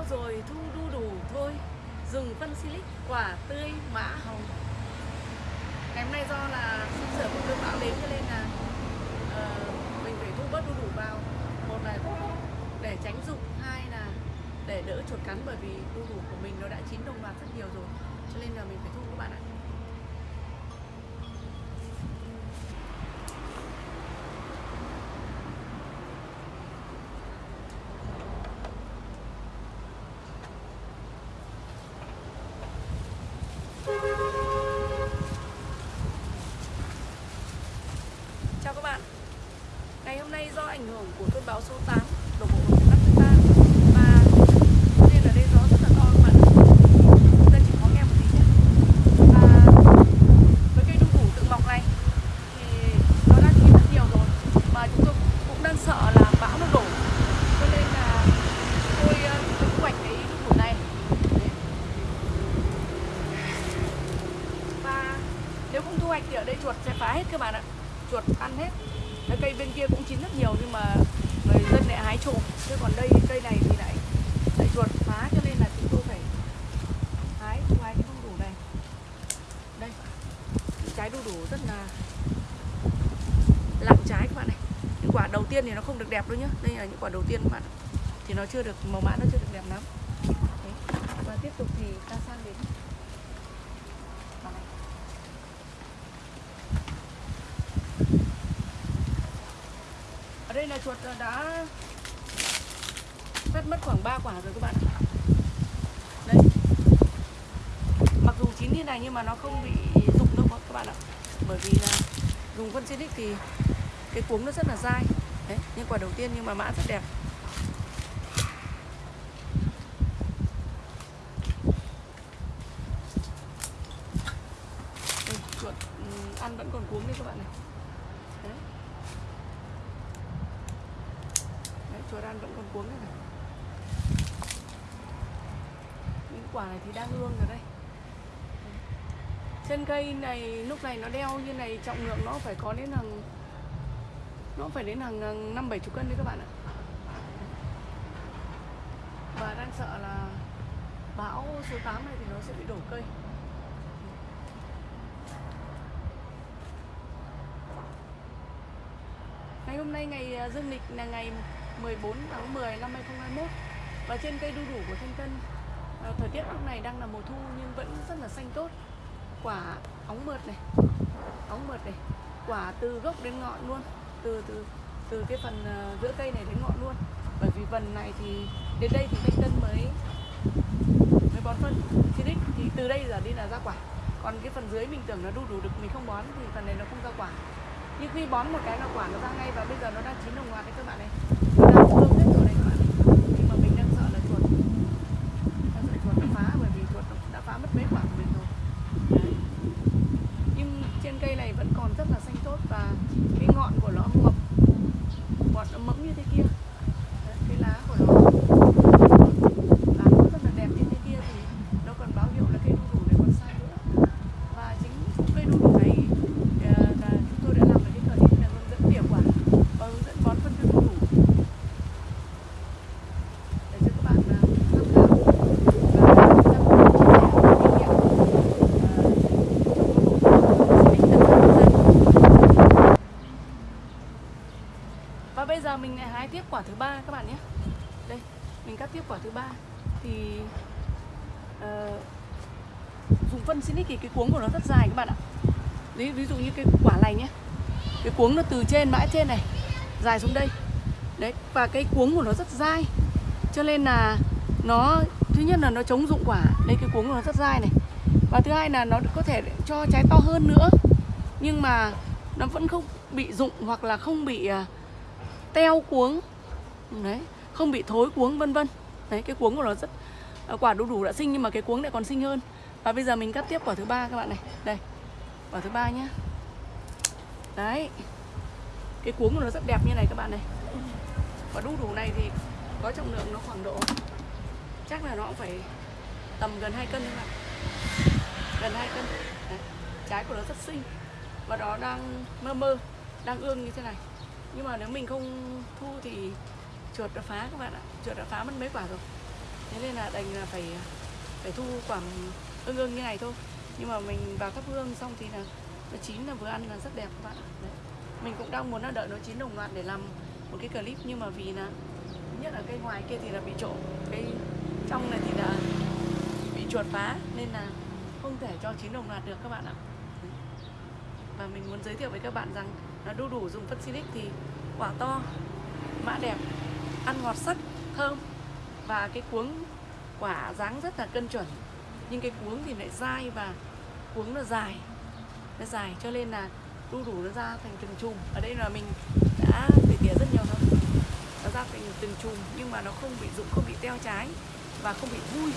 bão rồi thu đu đủ thôi. Dùng phân silic quả tươi mã hồng. Ngày hôm nay do là sắp sửa một cơn bão đến cho nên là uh, mình phải thu bớt đu đủ vào. Một là để tránh dụng, hai là để đỡ chuột cắn bởi vì đu đủ của mình nó đã chín đồng loạt rất nhiều rồi. Cho nên là mình phải thu các bạn ạ Chào các bạn Ngày hôm nay do ảnh hưởng của cơn bão số 8 đổ bộ vào miền Bắc nước ta. Và nên ở đây gió rất là to các bạn. Chúng ta chỉ có nghe một tí nhé. Và với cây đu đủ tự mọc này thì nó đã chín rất nhiều rồi. Và chúng tôi cũng đang sợ là bão nó đổ. Cho nên là tôi ờ, thu hoạch cái đu đủ này. Và nếu không thu hoạch thì ở đây chuột sẽ phá hết các bạn ạ. Chuột ăn hết cái cây bên kia cũng chín rất nhiều nhưng mà người dân lại hái trộm chứ còn đây, cây này thì lại lại chuột phá cho nên là chúng tôi phải hái ngoài hái cái đu đủ này. Đây, trái đu đủ rất là lặng trái các bạn này. Những quả đầu tiên thì nó không được đẹp đâu nhá. Đây là những quả đầu tiên các bạn thì nó chưa được, màu mã nó chưa được đẹp lắm. Đấy. và tiếp tục thì ta sang đến này. Ở đây là chuột đã phát mất khoảng 3 quả rồi các bạn ạ. đây. Mặc dù chín như này nhưng mà nó không bị rụng đâu các bạn ạ. Bởi vì là dùng phân xịt thì cái cuống nó rất là dai. Đấy những quả đầu tiên nhưng mà mã rất đẹp. Chuột ăn vẫn còn cuống đấy các bạn này. Đấy. Đấy, chuột ăn vẫn còn cuống đây này những quả này thì đang hương rồi đây. Trên cây này, lúc này nó đeo như này, trọng lượng nó phải có đến hàng, nó phải đến hàng năm bảy chục cân đấy các bạn ạ. Và đang sợ là bão số 8 này thì nó sẽ bị đổ cây. Ngày hôm nay ngày à, dương lịch là ngày 14 tháng 10 năm 2021 Và trên cây đu đủ của Thanh Tân à, Thời tiết lúc này đang là mùa thu nhưng vẫn rất là xanh tốt. Quả óng mượt này Óng mượt này Quả từ gốc đến ngọn luôn Từ từ từ cái phần ờ, giữa cây này đến ngọn luôn. Bởi vì phần này thì đến đây thì Thanh Tân mới mới bón phân. Xịt thì từ đây giờ đi là ra quả. Còn cái phần dưới mình tưởng nó đu đủ được mình không bón thì phần này nó không ra quả. Nhưng khi bón một cái là quả nó ra ngay và bây giờ nó đang chín đồng loạt đấy các bạn này. Nó đang hết rồi đấy các bạn này. nhưng mà mình đang sợ là chuột đang sợ chuột nó phá bởi vì chuột nó đã phá mất mấy quả của mình rồi đấy. nhưng trên cây này vẫn còn rất là xanh tốt và cái ngọn của nó mập ngọn nó mẫm như thế kia đấy, cái lá của nó lá nó rất là đẹp như thế kia thì nó còn báo hiệu là cây đu đủ này còn sai nữa và chính cây đu đủ này ờ, là chúng tôi đã làm ở cái clip là hướng dẫn tỉa quả và hướng dẫn bón phân cho đu đủ để cho các bạn ờ, tham khảo và chúng ta cùng chia sẻ kinh nghiệm ờ, ích tận cho người dân. và bây giờ mình lại hái tiếp quả thứ ba các bạn nhé. Đây mình cắt tiếp quả thứ ba. Thì uh, dùng phân xin thì cái cuống của nó rất dài các bạn ạ. Ví, ví dụ như cái quả này nhé. Cái cuống nó từ trên mãi trên này dài xuống đây. Đấy và cái cuống của nó rất dai. Cho nên là nó thứ nhất là nó chống dụng quả. Đây cái cuống của nó rất dai này. Và thứ hai là nó có thể cho trái to hơn nữa. Nhưng mà nó vẫn không bị dụng hoặc là không bị uh, teo cuống. Đấy, không bị thối cuống, vân vân. Đấy, cái cuống của nó rất à, quả đu đủ đã sinh nhưng mà cái cuống lại còn sinh hơn. Và bây giờ mình cắt tiếp quả thứ ba các bạn này. Đây, quả thứ ba nhá. Đấy, cái cuống của nó rất đẹp như này các bạn này. Quả đu đủ này thì có trọng lượng nó khoảng độ, chắc là nó cũng phải tầm gần 2 cân các bạn. Gần 2 cân. Đấy. trái của nó rất xinh. Và nó đang mơ mơ, đang ương như thế này nhưng mà nếu mình không thu thì chuột đã phá các bạn ạ. Chuột đã phá mất mấy quả rồi. Thế nên là đành là phải phải thu quả ưng ưng như này thôi. Nhưng mà mình vào thắp hương xong thì là nó chín là vừa ăn là rất đẹp các bạn ạ. Đấy. mình cũng đang muốn là đợi nó chín đồng loạt để làm một cái clip, nhưng mà vì là, nhất là cây ngoài kia thì là bị trộm. Cây trong này thì là bị chuột phá, nên là không thể cho chín đồng loạt được các bạn ạ. Và mình muốn giới thiệu với các bạn rằng đu đủ dùng phân silic thì quả to, mã đẹp, ăn ngọt sắc thơm. Và cái cuống quả dáng rất là cân chuẩn. Nhưng cái cuống thì lại dai và cuống nó dài. Nó dài cho nên là đu đủ nó ra thành từng chùm. Ở đây là mình đã tỉa tỉa rất nhiều rồi. Nó ra thành từng chùm nhưng mà nó không bị rụng, không bị teo trái và không bị vui.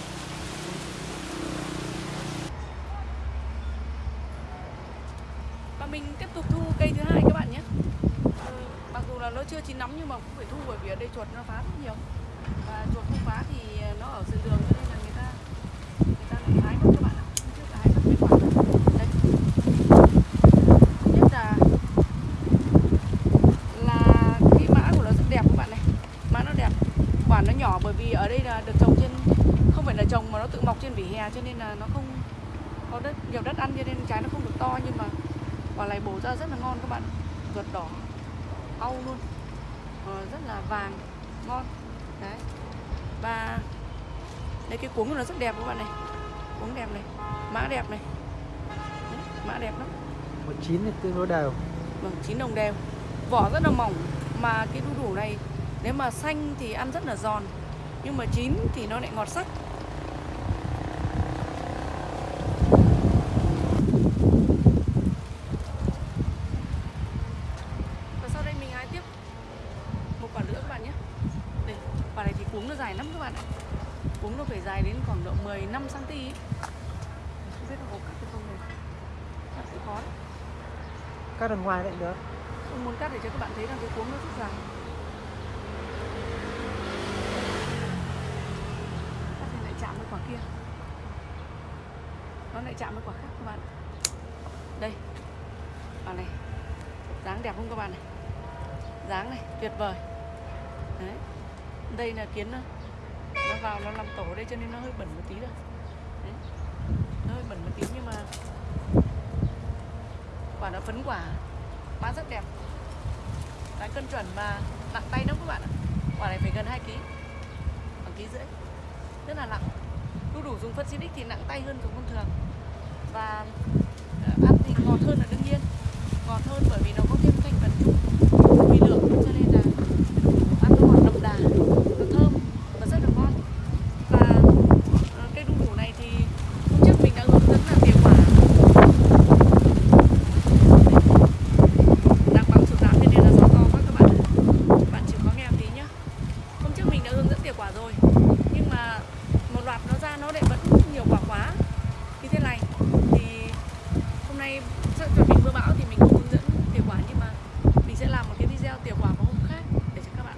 Mình tiếp tục thu cây thứ hai các bạn nhé. Ờ, mặc dù là nó chưa chín nóng nhưng mà cũng phải thu bởi vì ở đây chuột nó phá rất nhiều. Và chuột không phá thì nó ở sườn đường cho nên là người ta người ta lại hái mất các bạn ạ. Trước là hái mất mấy quả đây nhất là là cái mã của nó rất đẹp các bạn này. Mã nó đẹp. Quả nó nhỏ bởi vì ở đây là được trồng trên không phải là trồng mà nó tự mọc trên vỉa hè cho nên là nó không có đất nhiều đất ăn cho nên trái nó không được to nhưng mà quả này bổ ra rất là ngon các bạn. Ruột đỏ au luôn. Ờ, rất là vàng ngon. Đấy. Và đây cái cuống của nó rất đẹp các bạn này. Cuống đẹp này mã đẹp này. Đấy, mã đẹp lắm. Một chín thì tương đối đều. Vâng chín đồng đều. Vỏ rất là mỏng mà cái đu đủ này nếu mà xanh thì ăn rất là giòn. Nhưng mà chín thì nó lại ngọt sắc và sau đây mình hái tiếp một quả nữa các bạn nhé đây quả này thì cuống nó dài lắm các bạn ạ. Cuống nó phải dài đến khoảng độ 15 cm ý. không biết nó có cắt được không này cắt cũng khó đấy. Cắt đằng ngoài lại được. Tôi muốn cắt để cho các bạn thấy rằng cái cuống nó rất dài. Cắt thì lại chạm với quả kia. Nó lại chạm với quả khác các bạn. Đây. Quả này. Dáng đẹp không các bạn này? Dáng này tuyệt vời. Đấy đây là kiến nó vào nó làm tổ đây cho nên nó hơi bẩn một tí rồi Đấy. Nó hơi bẩn một tí nhưng mà Quả nó phấn quả. Bán rất đẹp. Cái cân chuẩn và nặng tay lắm các bạn ạ. Quả này phải gần 2 kg khoảng ký rưỡi. Rất là nặng. Đu đủ dùng phân xinic thì nặng tay hơn dùng thông thường. Và ờ, ăn thì ngọt hơn là đương nhiên. Ngọt hơn bởi vì nó có thêm thành phần chung Vi lượng cho nên là ăn nó ngọt đậm đà Nó thơm và rất là ngon Và ờ, cây đu đủ này thì hôm trước mình đã hướng dẫn là tỉa quả đang bão sụt giảm cho nên là gió to quá các bạn ạ. bạn chịu khó nghe một tí nhá hôm trước mình đã hướng dẫn tỉa quả rồi nhưng mà một loạt nó ra nó lại vẫn nhiều quả quá như thế này thì hôm nay sắp chuẩn bị mưa bão thì mình không hướng dẫn tỉa quả nhưng mà mình sẽ làm một cái video tỉa quả vào hôm khác để cho các bạn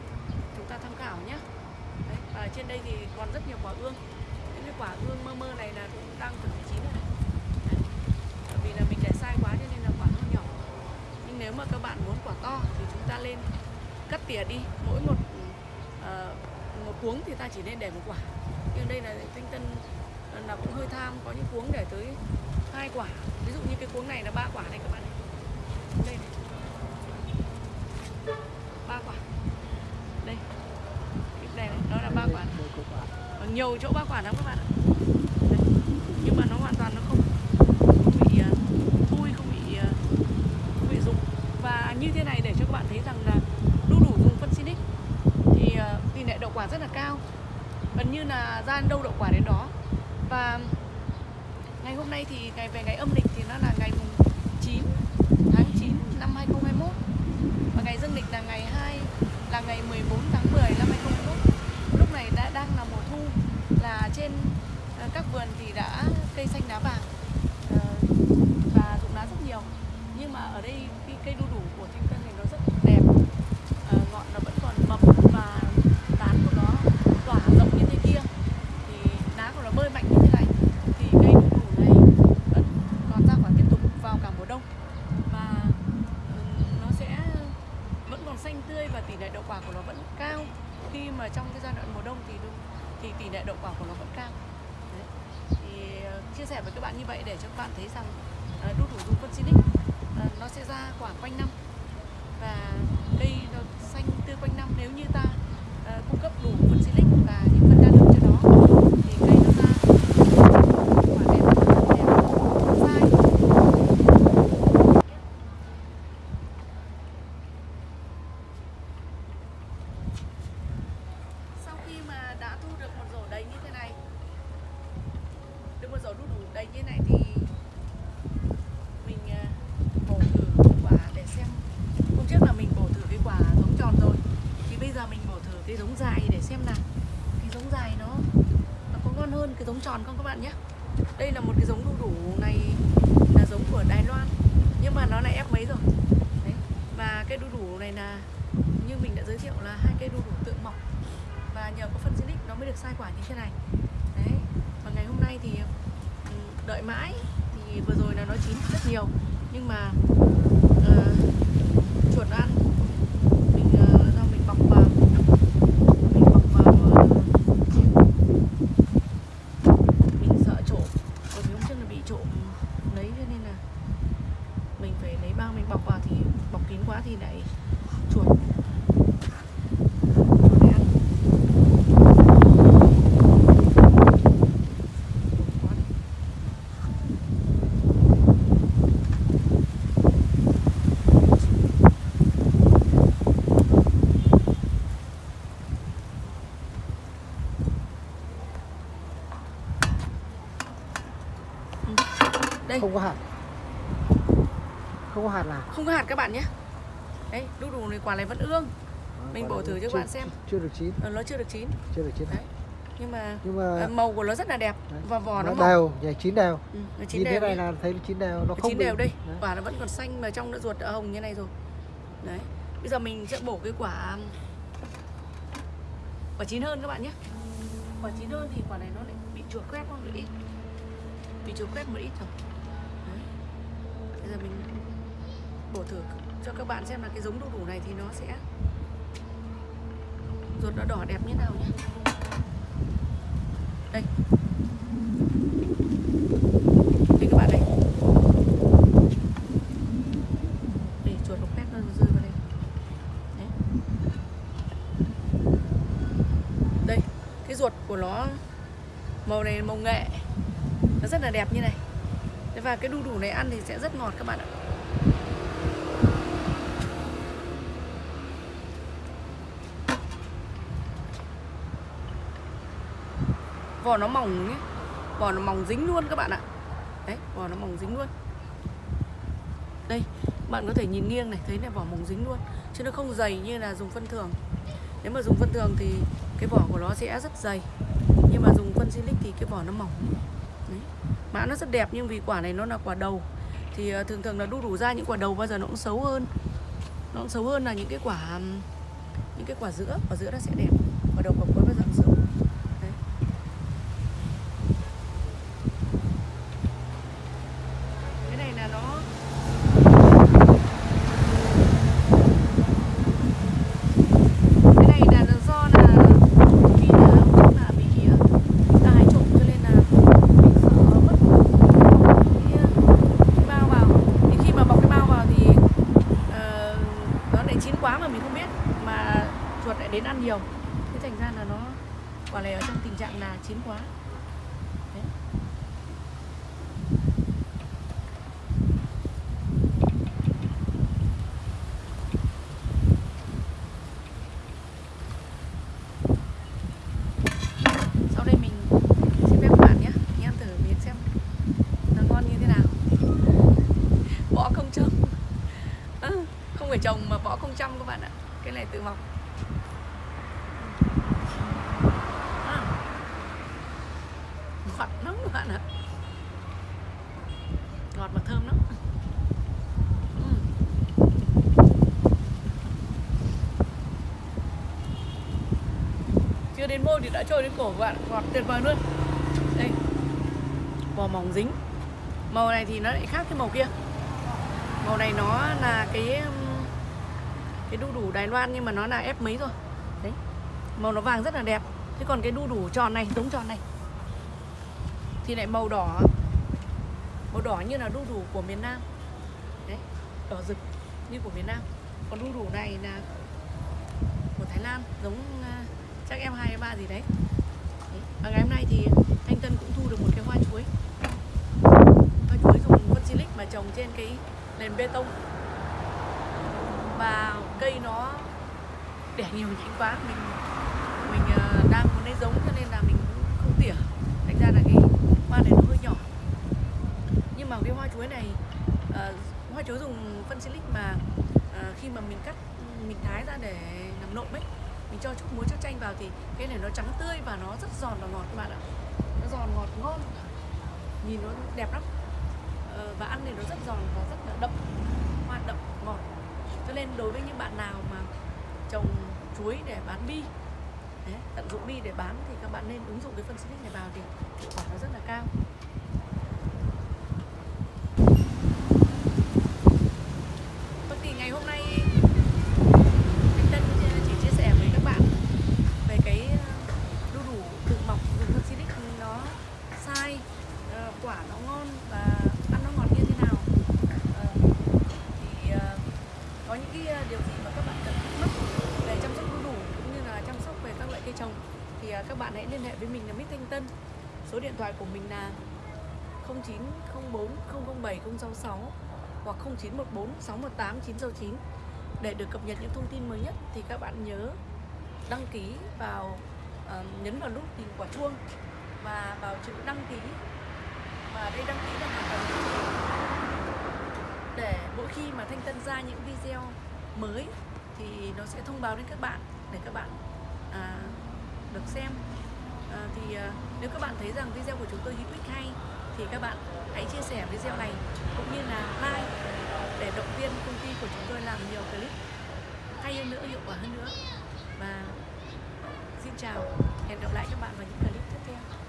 chúng ta tham khảo nhé Đấy, và ở trên đây thì còn rất nhiều quả ương những cái quả ương mơ mơ này là cũng đang chuẩn bị chín rồi này Đấy. bởi vì là mình để sai quá cho nên là quả nó nhỏ nhưng nếu mà các bạn muốn quả to thì chúng ta lên cắt tỉa đi. Mỗi một uh, một cuống thì ta chỉ nên để một quả. Nhưng đây là tinh tân ờ, là cũng hơi tham có những cuống để tới hai quả. Ví dụ như cái cuống này là ba quả này các bạn này. Đây này. Ba quả. Đây. Cái này, đó nó là ba quả quả. còn nhiều chỗ ba quả lắm các bạn ạ Đấy. nhưng mà nó hoàn toàn nó không không bị uh, thui không bị ờ, không bị rụng và như thế này để cho các bạn thấy rằng là đu đủ dùng phân xinic thì ờ, tỷ lệ đậu quả rất là cao. Gần như là ra đâu đậu quả đến đó. Và ngày hôm nay thì ngày, về ngày âm lịch thì nó là ngày mùng 9 tháng 9 năm 2021 và ngày dương lịch là ngày 2 là ngày 14 tháng 10 năm 2021 lúc này đã đang là mùa thu, là trên ờ, các vườn thì đã cây xanh lá vàng ờ, và rụng lá rất nhiều. Nhưng mà ở đây cái cây đu đủ của thanh tân này nó rất đẹp Ờ, ngọn nó vẫn còn mập và tán của nó tỏa rộng như thế kia thì lá của nó bơi mạnh như thế này thì cây đu đủ này vẫn còn ra quả tiếp tục vào cả mùa đông và ừ, nó sẽ vẫn còn xanh tươi và tỷ lệ đậu quả của nó vẫn cao khi mà trong cái giai đoạn mùa đông thì đu- thì tỷ lệ đậu quả của nó vẫn cao Đấy. thì ờ, chia sẻ với các bạn như vậy để cho các bạn thấy rằng ờ, đu đủ dùng phân Silic ờ, nó sẽ ra quả quanh năm và cây nó xanh tươi quanh năm nếu như ta ờ, cung cấp đủ phân Silic và những phân đa lượng cho nó thì cây nó ra quả đẹp đẹp dai sau khi mà đã thu được một rổ đầy như thế này được một rổ đu đủ đầy như thế này thì mình à, bổ thử quả để xem hôm trước là mình bổ thử cái quả giống tròn rồi thì bây giờ mình bổ thử cái giống dài để xem nào cái giống dài nó nó có ngon hơn cái giống tròn không các bạn nhé. Đây là một cái giống đu đủ này là giống của Đài Loan. Nhưng mà nó lại ép mấy rồi? Đấy. và cái đu đủ này là như mình đã giới thiệu là hai cây đu đủ tự mọc. Và nhờ có phân Silic nó mới được sai quả như thế này. Đấy và ngày hôm nay thì ừ, đợi mãi thì vừa rồi là nó chín rất nhiều. Nhưng mà uh, chuột nó ăn mình ờ, do mình bọc vào mình bọc vào ờ, mình sợ trộm bởi vì hôm trước là bị trộm lấy cho nên là mình phải lấy bao mình bọc vào thì bọc kín quá thì lại chuột. Đây. Không có hạt. Không có hạt nào. Không có hạt các bạn nhé đấy đu đủ này quả này vẫn ương. À, Mình bổ thử cho chưa- bạn xem. Chưa được chín. Ờ, nó chưa được chín. Chưa được chín đấy. Nhưng mà Nhưng mà màu của nó rất là đẹp. Đấy. và vỏ nó, nó đều Vậy chín đều. Ừ, nó chín Nhìn thế đều này nhé. là thấy nó chín đều Nó Nó không chín đều đây. Đấy. quả nó vẫn còn xanh mà trong nó ruột đã hồng như này rồi. Đấy. Bây giờ mình sẽ bổ cái quả quả chín hơn các bạn nhé. Quả chín hơn thì quả này nó lại bị chuột quét một ít. Bị chuột quét một ít rồi đấy. bây giờ mình bổ thử cho các bạn xem là cái giống đu đủ này thì nó sẽ ruột nó đỏ đẹp như nào nhé. Đây. Đây các bạn đây để chuột nó quét nó rơi vào đây. Đấy. đây, cái ruột của nó màu này, màu nghệ. Nó rất là đẹp như này. Và cái đu đủ này ăn thì sẽ rất ngọt các bạn ạ. Vỏ nó mỏng nhé vỏ nó mỏng dính luôn các bạn ạ. Đấy vỏ nó mỏng dính luôn. Đây, bạn có thể nhìn nghiêng này, thấy này, vỏ mỏng dính luôn. Chứ nó không dày như là dùng phân thường. Nếu mà dùng phân thường thì cái vỏ của nó sẽ rất dày. Nhưng mà dùng phân silic thì cái vỏ nó mỏng. Đấy. mã nó rất đẹp nhưng vì quả này nó là quả đầu. Thì ờ, thường thường là đu đủ ra những quả đầu bao giờ nó cũng xấu hơn. Nó cũng xấu hơn là những cái quả những cái quả giữa. Quả giữa nó sẽ đẹp. Quả đầu quả cuối bao giờ cũng xấu đấy cái này là nó cái này là do là vì là hôm trước là bị ờ, ta hái trộm cho nên là mình sợ mất cái, ờ, cái bao vào thì khi mà bọc cái bao vào thì ờ, nó lại chín quá mà mình không biết mà chuột lại đến ăn nhiều thế thành ra là nó quả này ở trong tình trạng là chín quá Đấy. sau đây mình xin phép các bạn nhé mình ăn thử miếng xem nó ngon như thế nào vỏ không trồng à, không phải trồng mà vỏ không chăm các bạn ạ. Cái này tự mọc. À, ngọt lắm các bạn ạ. Ngọt mà thơm lắm. Ừ. Chưa đến môi thì đã trôi đến cổ các bạn ngọt tuyệt vời luôn. Đây. Vỏ mỏng dính. Màu này thì nó lại khác cái màu kia. Màu này nó là cái cái đu đủ Đài Loan nhưng mà nó là ép mấy rồi. Đấy, màu nó vàng rất là đẹp. Thế còn cái đu đủ tròn này, giống tròn này. Thì lại màu đỏ màu đỏ như là đu đủ của miền Nam. Đấy, đỏ rực như của miền Nam. Còn đu đủ này là của Thái Lan, giống à, chắc em hai ba gì đấy. Và ngày hôm nay thì anh Tân cũng thu được một cái hoa chuối. Hoa chuối dùng phân silic mà trồng trên cái nền bê tông và cây nó đẻ nhiều nhánh quá. Mình mình ờ, đang muốn lấy giống cho nên là mình cũng không tỉa. Thành ra là cái hoa này nó hơi nhỏ. Nhưng mà cái hoa chuối này uh, hoa chuối dùng phân silic mà uh, khi mà mình cắt mình thái ra để làm nộm ấy mình cho chút muối cho chanh vào thì cái này nó trắng tươi và nó rất giòn và ngọt các bạn ạ. Nó giòn ngọt ngon. Nhìn nó đẹp lắm. Uh, và ăn thì nó rất giòn và rất là đậm. Hoa đậm ngọt lên đối với những bạn nào mà trồng chuối để bán bi đấy, tận dụng bi để bán thì các bạn nên ứng dụng cái phân xịt này vào thì hiệu quả nó rất là cao Vâng thì ngày hôm nay anh Tân chỉ chia sẻ với các bạn về cái ờ, đu đủ tự mọc dùng phân xịt nó sai ờ, quả nó ngon và ăn nó ngọt như thế nào Ờ, thì ờ, có những cái ờ, điều gì mà các bạn cần thắc mắc về chăm sóc đu đủ cũng như là chăm sóc về các loại cây trồng thì ờ, các bạn hãy liên hệ với mình là Mít Thanh Tân số điện thoại của mình là 0904 007 066 hoặc 0914 618 969 để được cập nhật những thông tin mới nhất thì các bạn nhớ đăng ký vào uh, nhấn vào nút tìm quả chuông và vào chữ đăng ký. Và đây đăng ký là hoàn toàn để mỗi khi mà Thanh Tân ra những video mới thì nó sẽ thông báo đến các bạn để các bạn à, được xem. Ờ, thì ờ, nếu các bạn thấy rằng video của chúng tôi hữu ích hay, thì các bạn hãy chia sẻ video này cũng như là like để động viên công ty của chúng tôi làm nhiều clip hay hơn nữa, hiệu quả hơn nữa và xin chào, hẹn gặp lại các bạn vào những clip tiếp theo.